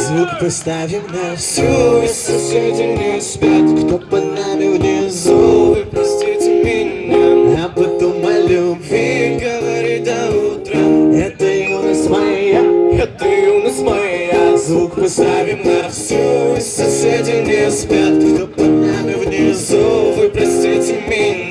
Звук поставим на всю, и соседи не спят. Кто под нами внизу, вы простите меня. А потом о любви говорить до утра. Это юность моя, это юность моя. Звук поставим на всю, и соседи не спят. Кто под нами внизу, вы простите меня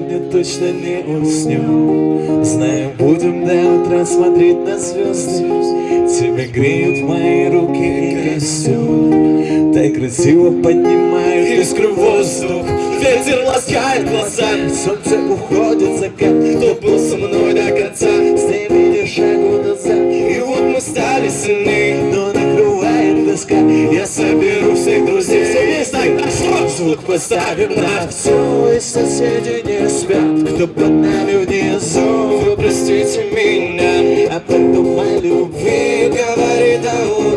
сегодня точно не уснем Знаю, будем до утра смотреть на звезды. Тебя греют мои руки и костюм Так красиво поднимают искры воздух. Ветер ласкает глаза. Солнце уходит закат Кто был со мной до конца? Сделали шагу назад. И вот мы стали сильны Звук поставим на всю И соседи не спят. Кто под нами внизу Вы простите меня. А потом о любви говорит до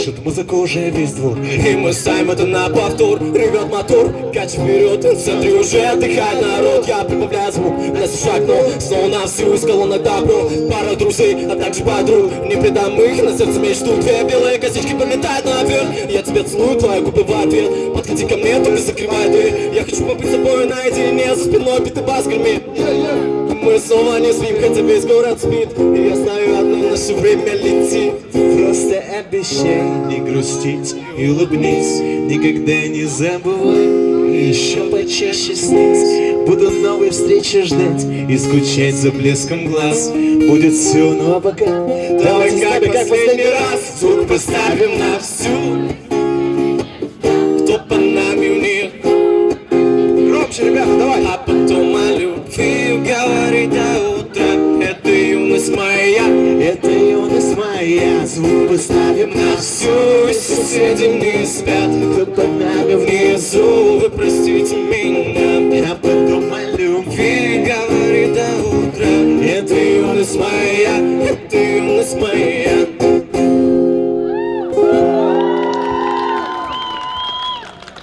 Слышит музыку уже весь двор. И мы ставим это на повтор. Ревет мотор, кать вперед В центре уже отдыхает народ. Я прибавляю звук, нас шаг, но Снова на всю из колонок добро. Пара друзей, а также подруг. Не предам их, на сердце мечту Две. Белые косички полетают наверх Я тебя целую, твои губы в ответ. Подходи ко мне, только закрывай дверь. Я хочу побыть с тобой наедине За спиной битый бас гремит Мы снова не спим, хотя весь город спит. И я знаю одно, наше время летит Просто обещай. Не грустить и улыбнись Никогда не забывай. Еще почаще снить Буду новой встречи ждать и скучать за блеском глаз. Будет все, ну а пока. Давай как, как последний раз Звук поставим на всю моя Звук поставим на всю. Соседи не спят Кто под нами внизу. Вы простите меня